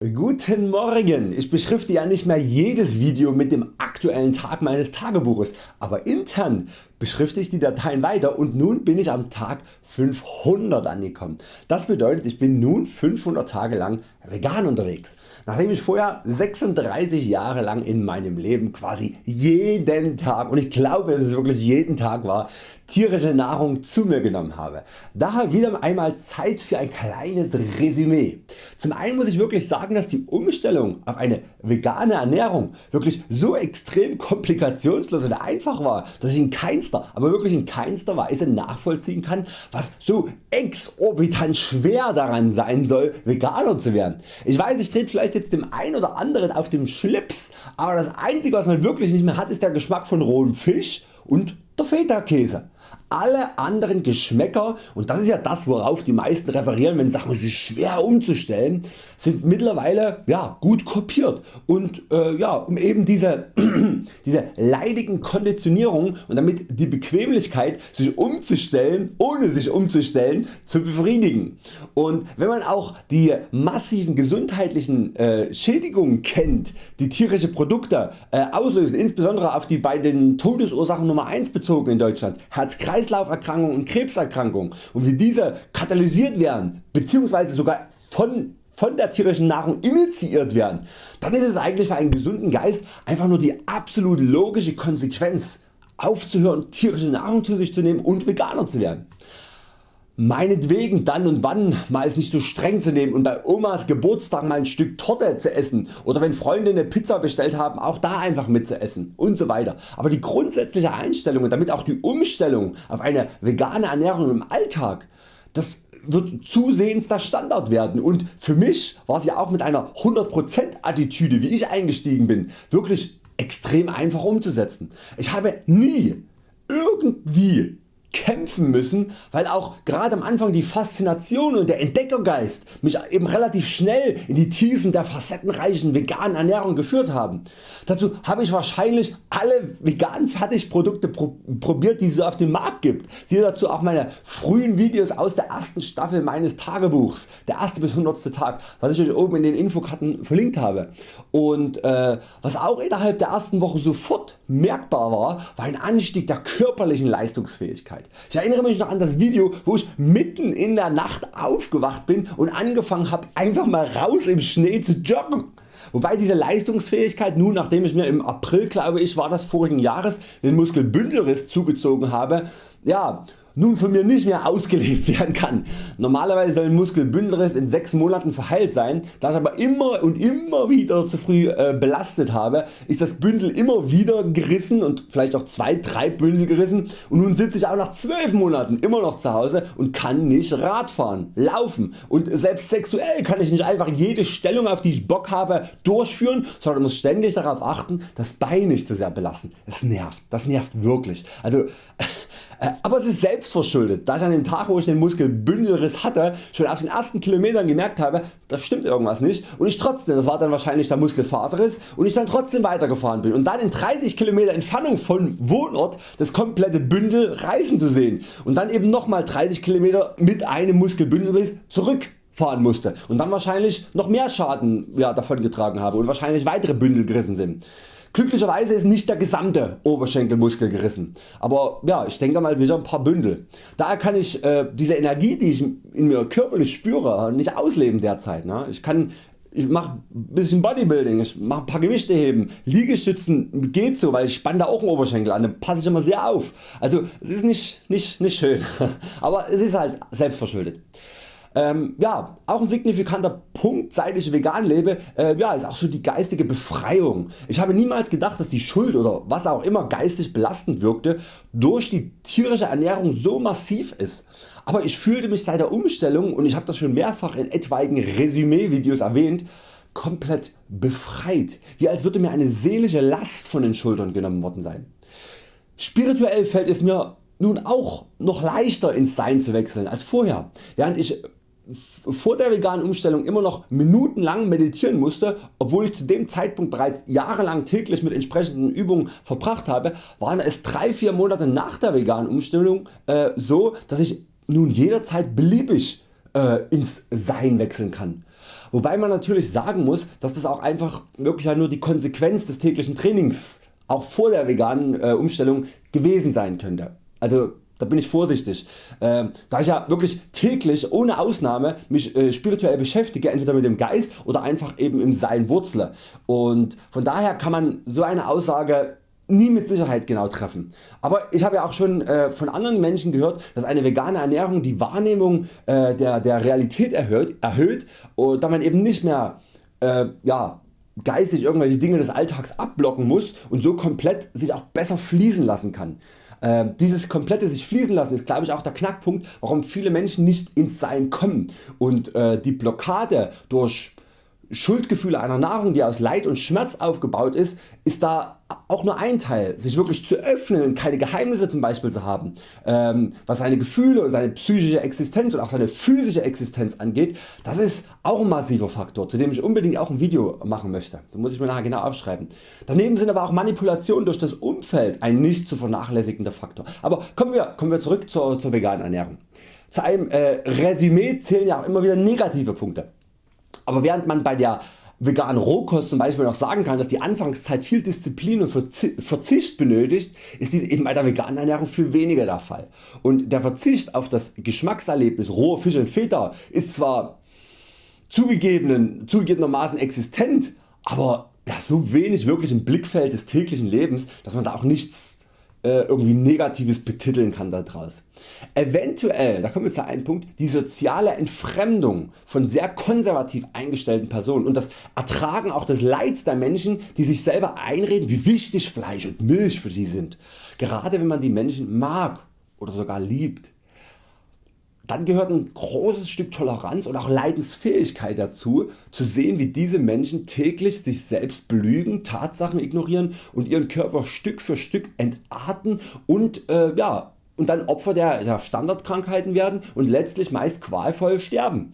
Guten Morgen! Ich beschrifte ja nicht mehr jedes Video mit dem aktuellen Tag meines Tagebuches, aber intern beschrifte ich die Dateien weiter und nun bin ich am Tag 500 angekommen. Das bedeutet ich bin nun 500 Tage lang vegan unterwegs. Nachdem ich vorher 36 Jahre lang in meinem Leben quasi jeden Tag und ich glaube es ist wirklich jeden Tag war tierische Nahrung zu mir genommen habe. Daher wieder einmal Zeit für ein kleines Resümee. Zum einen muss ich wirklich sagen dass die Umstellung auf eine vegane Ernährung wirklich so extrem komplikationslos und einfach war dass ich in keinster, aber wirklich in keinster Weise nachvollziehen kann was so exorbitant schwer daran sein soll Veganer zu werden. Ich weiß ich trete vielleicht jetzt dem einen oder anderen auf dem Schlips, aber das einzige was man wirklich nicht mehr hat ist der Geschmack von rohem Fisch und der Feta Käse. Alle anderen Geschmäcker und das ist ja das worauf die meisten referieren wenn Sachen sich schwer umzustellen sind mittlerweile ja, gut kopiert und äh, ja, um eben diese, diese leidigen Konditionierungen und damit die Bequemlichkeit sich umzustellen ohne sich umzustellen zu befriedigen. Und wenn man auch die massiven gesundheitlichen äh, Schädigungen kennt die tierische Produkte äh, auslösen, insbesondere auf die bei den Todesursachen Nummer 1 bezogen in Deutschland, Herz-Kreislauf Kreislauferkrankungen und Krebserkrankungen und wie diese katalysiert werden bzw. sogar von von der tierischen Nahrung initiiert werden, dann ist es eigentlich für einen gesunden Geist einfach nur die absolut logische Konsequenz aufzuhören tierische Nahrung zu sich zu nehmen und Veganer zu werden meinetwegen dann und wann mal es nicht so streng zu nehmen und bei Omas Geburtstag mal ein Stück Torte zu essen oder wenn Freunde eine Pizza bestellt haben auch da einfach mitzuessen und so weiter. Aber die grundsätzliche Einstellung und damit auch die Umstellung auf eine vegane Ernährung im Alltag, das wird zusehends der Standard werden und für mich war es ja auch mit einer 100% Attitüde wie ich eingestiegen bin wirklich extrem einfach umzusetzen. Ich habe nie irgendwie kämpfen müssen, weil auch gerade am Anfang die Faszination und der Entdeckergeist mich eben relativ schnell in die Tiefen der facettenreichen veganen Ernährung geführt haben. Dazu habe ich wahrscheinlich alle veganen Fertigprodukte probiert die es auf dem Markt gibt. Siehe dazu auch meine frühen Videos aus der ersten Staffel meines Tagebuchs, der erste bis 100. Tag, was ich Euch oben in den Infokarten verlinkt habe. Und äh, was auch innerhalb der ersten Woche sofort merkbar war, war ein Anstieg der körperlichen Leistungsfähigkeit. Ich erinnere mich noch an das Video wo ich mitten in der Nacht aufgewacht bin und angefangen habe einfach mal raus im Schnee zu joggen. Wobei diese Leistungsfähigkeit nun nachdem ich mir im April glaube ich war das vorigen Jahres den Muskelbündelriss zugezogen habe, ja, nun von mir nicht mehr ausgelebt werden kann. Normalerweise soll ein Muskelbündelriss in 6 Monaten verheilt sein, da ich aber immer und immer wieder zu früh äh, belastet habe, ist das Bündel immer wieder gerissen und vielleicht auch 2-3 Bündel gerissen und nun sitze ich auch nach 12 Monaten immer noch zu Hause und kann nicht Radfahren, laufen und selbst sexuell kann ich nicht einfach jede Stellung auf die ich Bock habe durchführen, sondern muss ständig darauf achten das Bein nicht zu sehr belasten. Das nervt, das nervt wirklich. Also aber es ist selbst verschuldet, da ich an dem Tag wo ich den Muskelbündelriss hatte schon auf den ersten Kilometern gemerkt habe das stimmt irgendwas nicht. Und ich trotzdem, das war dann wahrscheinlich der Muskelfaserriss und ich dann trotzdem weitergefahren bin. Und dann in 30 km Entfernung von Wohnort das komplette Bündel reißen zu sehen. Und dann eben nochmal 30 km mit einem Muskelbündelriss zurück fahren musste. Und dann wahrscheinlich noch mehr Schaden ja, davon getragen habe und wahrscheinlich weitere Bündel gerissen sind. Glücklicherweise ist nicht der gesamte Oberschenkelmuskel gerissen, aber ja, ich denke mal sicher ein paar Bündel. Daher kann ich äh, diese Energie die ich in mir körperlich spüre nicht ausleben derzeit. Ne? Ich kann ich mache ein bisschen Bodybuilding, ich mache ein paar Gewichte heben, Liegestützen geht so, weil ich spanne da auch einen Oberschenkel an, da passe ich immer sehr auf. Also es ist nicht, nicht, nicht schön, aber es ist halt selbstverschuldet. Ähm, ja, auch ein signifikanter Punkt seit ich vegan lebe äh, ja, ist auch so die geistige Befreiung. Ich habe niemals gedacht dass die Schuld oder was auch immer geistig belastend wirkte durch die tierische Ernährung so massiv ist. Aber ich fühlte mich seit der Umstellung und ich habe das schon mehrfach in etwaigen Resümee Videos erwähnt komplett befreit, wie als würde mir eine seelische Last von den Schultern genommen worden sein. Spirituell fällt es mir nun auch noch leichter ins Sein zu wechseln als vorher, während ich vor der veganen Umstellung immer noch minutenlang meditieren musste, obwohl ich zu dem Zeitpunkt bereits jahrelang täglich mit entsprechenden Übungen verbracht habe, waren es 3-4 Monate nach der veganen Umstellung äh, so, dass ich nun jederzeit beliebig äh, ins Sein wechseln kann. Wobei man natürlich sagen muss, dass das auch einfach wirklich nur die Konsequenz des täglichen Trainings auch vor der veganen äh, Umstellung gewesen sein könnte. Also da bin ich vorsichtig, äh, da ich ja wirklich täglich ohne Ausnahme mich äh, spirituell beschäftige, entweder mit dem Geist oder einfach eben im Sein wurzle und von daher kann man so eine Aussage nie mit Sicherheit genau treffen. Aber ich habe ja auch schon äh, von anderen Menschen gehört, dass eine vegane Ernährung die Wahrnehmung äh, der, der Realität erhöht, erhöht und da man eben nicht mehr äh, ja, geistig irgendwelche Dinge des Alltags abblocken muss und so komplett sich auch besser fließen lassen kann. Äh, dieses komplette sich fließen lassen ist glaube ich auch der Knackpunkt warum viele Menschen nicht ins Sein kommen. Und äh, die Blockade durch Schuldgefühle einer Nahrung die aus Leid und Schmerz aufgebaut ist, ist da auch nur ein Teil, sich wirklich zu öffnen und keine Geheimnisse zum Beispiel zu haben, ähm, was seine Gefühle und seine psychische Existenz und auch seine physische Existenz angeht, das ist auch ein massiver Faktor, zu dem ich unbedingt auch ein Video machen möchte. Da muss ich mir nachher genau aufschreiben. Daneben sind aber auch Manipulationen durch das Umfeld ein nicht zu vernachlässigender Faktor. Aber kommen wir, kommen wir zurück zur, zur veganen Ernährung. Zu einem äh, Resümee zählen ja auch immer wieder negative Punkte. Aber während man bei der veganen Rohkost zum Beispiel noch sagen kann, dass die Anfangszeit viel Disziplin und Verzicht benötigt, ist dies eben bei der veganen Ernährung viel weniger der Fall. Und der Verzicht auf das Geschmackserlebnis roher Fisch und Feta ist zwar zugegeben, zugegebenermaßen existent, aber ja, so wenig wirklich im Blickfeld des täglichen Lebens, dass man da auch nichts äh, irgendwie Negatives betiteln kann daraus. Eventuell, da kommen wir zu einem Punkt, die soziale Entfremdung von sehr konservativ eingestellten Personen und das Ertragen auch des Leids der Menschen die sich selber einreden wie wichtig Fleisch und Milch für sie sind. Gerade wenn man die Menschen mag oder sogar liebt dann gehört ein großes Stück Toleranz und auch Leidensfähigkeit dazu, zu sehen wie diese Menschen täglich sich selbst belügen, Tatsachen ignorieren und ihren Körper Stück für Stück entarten und, äh, ja, und dann Opfer der, der Standardkrankheiten werden und letztlich meist qualvoll sterben.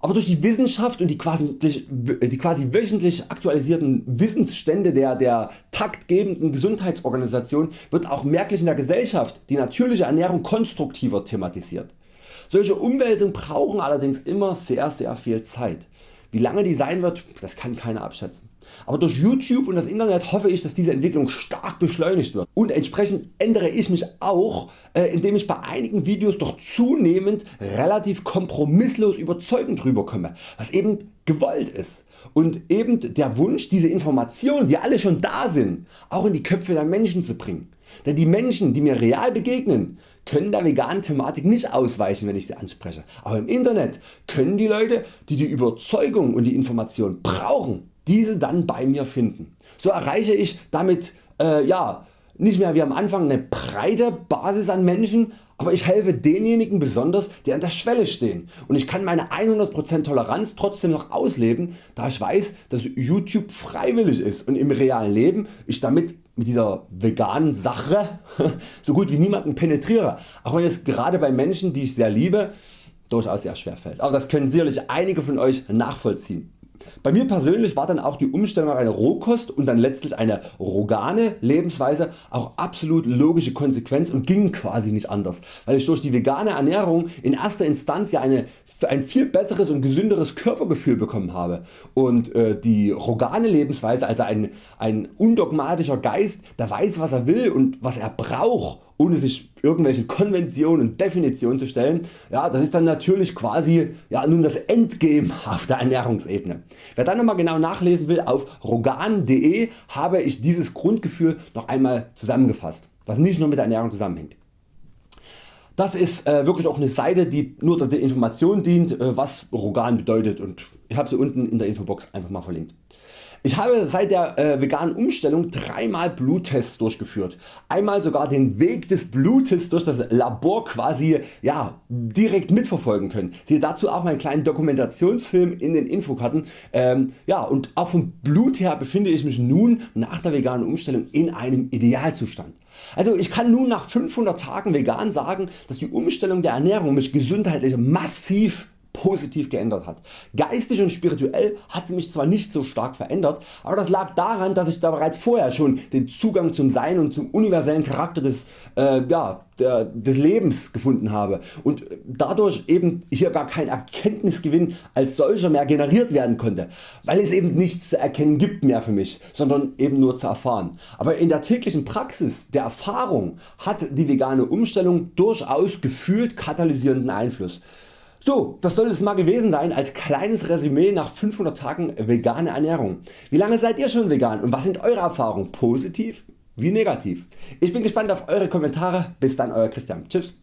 Aber durch die Wissenschaft und die quasi, die quasi wöchentlich aktualisierten Wissensstände der, der taktgebenden Gesundheitsorganisation wird auch merklich in der Gesellschaft die natürliche Ernährung konstruktiver thematisiert. Solche Umwälzungen brauchen allerdings immer sehr sehr viel Zeit. Wie lange die sein wird, das kann keiner abschätzen. Aber durch YouTube und das Internet hoffe ich dass diese Entwicklung stark beschleunigt wird und entsprechend ändere ich mich auch äh, indem ich bei einigen Videos doch zunehmend relativ kompromisslos überzeugend rüberkomme, was eben gewollt ist und eben der Wunsch diese Informationen die alle schon da sind auch in die Köpfe der Menschen zu bringen. Denn die Menschen die mir real begegnen können der veganen Thematik nicht ausweichen wenn ich sie anspreche, aber im Internet können die Leute die die Überzeugung und die Information brauchen diese dann bei mir finden. So erreiche ich damit äh, ja, nicht mehr wie am Anfang eine breite Basis an Menschen, aber ich helfe denjenigen besonders die an der Schwelle stehen und ich kann meine 100% Toleranz trotzdem noch ausleben da ich weiß dass YouTube freiwillig ist und im realen Leben ich damit mit dieser veganen Sache so gut wie niemanden penetriere, auch wenn es gerade bei Menschen die ich sehr liebe durchaus sehr schwer fällt. Aber das können sicherlich einige von Euch nachvollziehen. Bei mir persönlich war dann auch die Umstellung auf eine Rohkost und dann letztlich eine rogane Lebensweise auch absolut logische Konsequenz und ging quasi nicht anders, weil ich durch die vegane Ernährung in erster Instanz ja eine, ein viel besseres und gesünderes Körpergefühl bekommen habe. Und äh, die rogane Lebensweise also ein, ein undogmatischer Geist der weiß was er will und was er braucht ohne sich irgendwelchen Konventionen und Definitionen zu stellen, ja, das ist dann natürlich quasi ja, nun das Endgame auf der Ernährungsebene. Wer dann nochmal genau nachlesen will, auf rogan.de habe ich dieses Grundgefühl noch einmal zusammengefasst, was nicht nur mit der Ernährung zusammenhängt. Das ist äh, wirklich auch eine Seite die nur der Information dient äh, was Rogan bedeutet und ich habe sie unten in der Infobox einfach mal verlinkt. Ich habe seit der äh, veganen Umstellung dreimal Bluttests durchgeführt. Einmal sogar den Weg des Blutes durch das Labor quasi ja, direkt mitverfolgen können. Siehe dazu auch meinen kleinen Dokumentationsfilm in den Infokarten. Ähm, ja, und auch vom Blut her befinde ich mich nun nach der veganen Umstellung in einem Idealzustand. Also ich kann nun nach 500 Tagen vegan sagen, dass die Umstellung der Ernährung mich gesundheitlich massiv positiv geändert hat. Geistig und spirituell hat sie mich zwar nicht so stark verändert, aber das lag daran dass ich da bereits vorher schon den Zugang zum Sein und zum universellen Charakter des, äh, ja, der, des Lebens gefunden habe und dadurch eben hier gar kein Erkenntnisgewinn als solcher mehr generiert werden konnte, weil es eben nichts zu erkennen gibt mehr für mich, sondern eben nur zu erfahren. Aber in der täglichen Praxis der Erfahrung hat die vegane Umstellung durchaus gefühlt katalysierenden Einfluss. So, das soll es mal gewesen sein als kleines Resümee nach 500 Tagen vegane Ernährung. Wie lange seid ihr schon vegan und was sind Eure Erfahrungen? Positiv wie negativ? Ich bin gespannt auf Eure Kommentare. Bis dann Euer Christian. Tschüss.